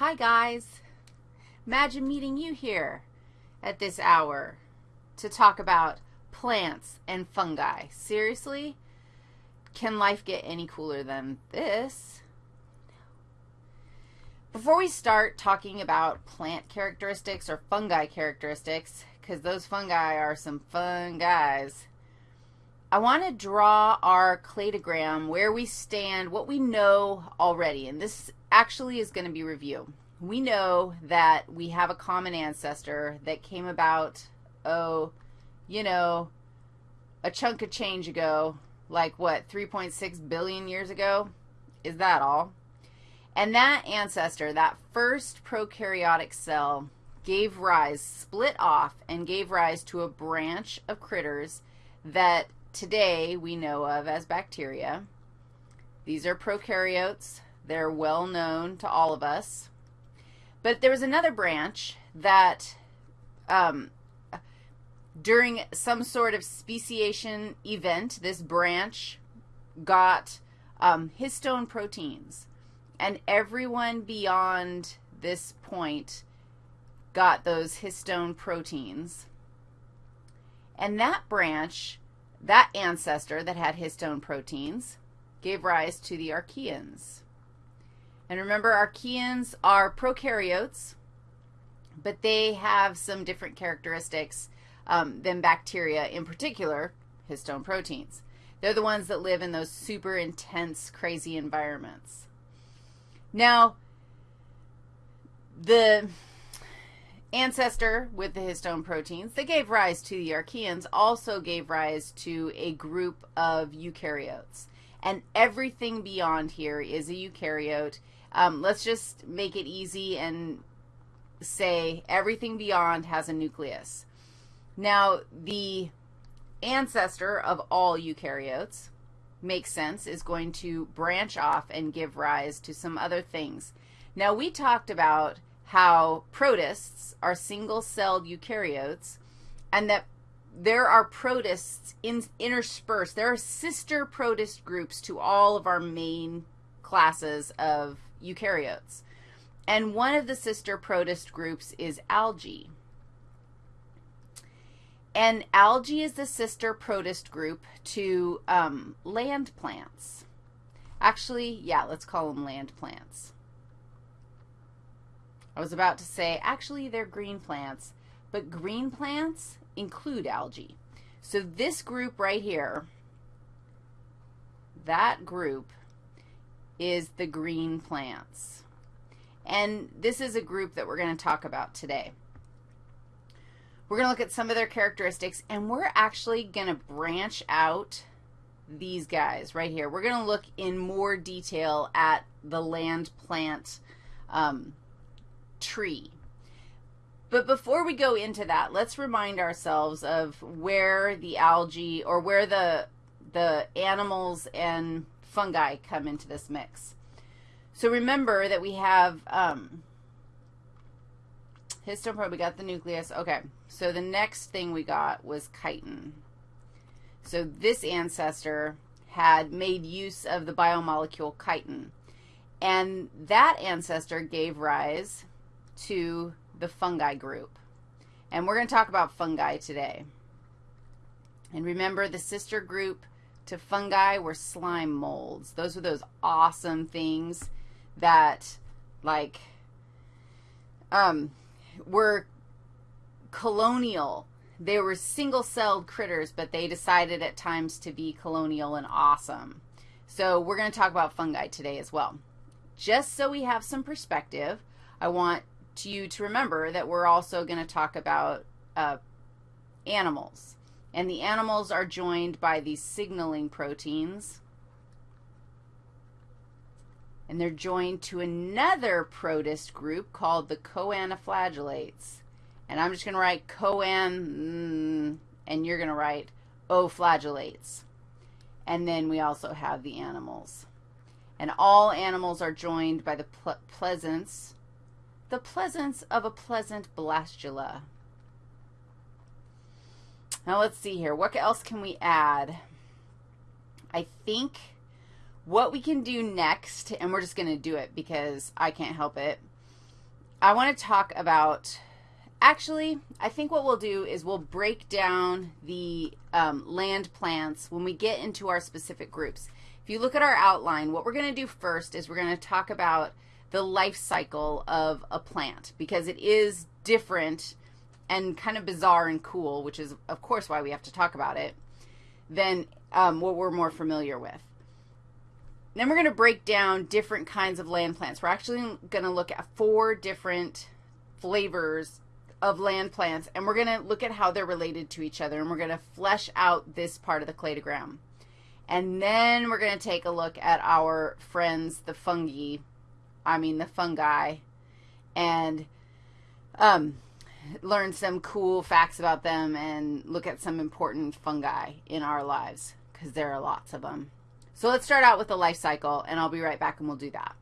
Hi, guys. Imagine meeting you here at this hour to talk about plants and fungi. Seriously? Can life get any cooler than this? Before we start talking about plant characteristics or fungi characteristics, because those fungi are some fun guys, I want to draw our cladogram where we stand, what we know already, and this actually is going to be review. We know that we have a common ancestor that came about, oh, you know, a chunk of change ago, like what, 3.6 billion years ago? Is that all? And that ancestor, that first prokaryotic cell, gave rise, split off, and gave rise to a branch of critters that today we know of as bacteria. These are prokaryotes. They're well known to all of us. But there was another branch that um, during some sort of speciation event, this branch got um, histone proteins. And everyone beyond this point got those histone proteins. And that branch that ancestor that had histone proteins gave rise to the archaeans. And remember, archaeans are prokaryotes, but they have some different characteristics um, than bacteria, in particular, histone proteins. They're the ones that live in those super intense, crazy environments. Now, the ancestor with the histone proteins that gave rise to the archaeans also gave rise to a group of eukaryotes. And everything beyond here is a eukaryote. Um, let's just make it easy and say everything beyond has a nucleus. Now, the ancestor of all eukaryotes makes sense, is going to branch off and give rise to some other things. Now, we talked about how protists are single-celled eukaryotes and that there are protists in, interspersed. There are sister protist groups to all of our main classes of eukaryotes. And one of the sister protist groups is algae. And algae is the sister protist group to um, land plants. Actually, yeah, let's call them land plants. I was about to say, actually, they're green plants, but green plants include algae. So this group right here, that group is the green plants. And this is a group that we're going to talk about today. We're going to look at some of their characteristics, and we're actually going to branch out these guys right here. We're going to look in more detail at the land plant um, tree. But before we go into that, let's remind ourselves of where the algae or where the, the animals and fungi come into this mix. So remember that we have um, histone probe, we got the nucleus. Okay, so the next thing we got was chitin. So this ancestor had made use of the biomolecule chitin. And that ancestor gave rise to the fungi group. And we're going to talk about fungi today. And remember, the sister group to fungi were slime molds. Those were those awesome things that, like, um, were colonial. They were single-celled critters, but they decided at times to be colonial and awesome. So we're going to talk about fungi today as well. Just so we have some perspective, I want you to remember that we're also going to talk about uh, animals. And the animals are joined by these signaling proteins. And they're joined to another protist group called the choanoflagellates. And I'm just going to write coan, mm, and you're going to write oflagellates. And then we also have the animals. And all animals are joined by the ple pleasance the pleasance of a pleasant blastula. Now let's see here. What else can we add? I think what we can do next, and we're just going to do it because I can't help it, I want to talk about, actually, I think what we'll do is we'll break down the um, land plants when we get into our specific groups. If you look at our outline, what we're going to do first is we're going to talk about the life cycle of a plant because it is different and kind of bizarre and cool, which is, of course, why we have to talk about it, than um, what we're more familiar with. Then we're going to break down different kinds of land plants. We're actually going to look at four different flavors of land plants, and we're going to look at how they're related to each other, and we're going to flesh out this part of the cladogram. And then we're going to take a look at our friends, the fungi, I mean the fungi, and um, learn some cool facts about them and look at some important fungi in our lives because there are lots of them. So let's start out with the life cycle, and I'll be right back and we'll do that.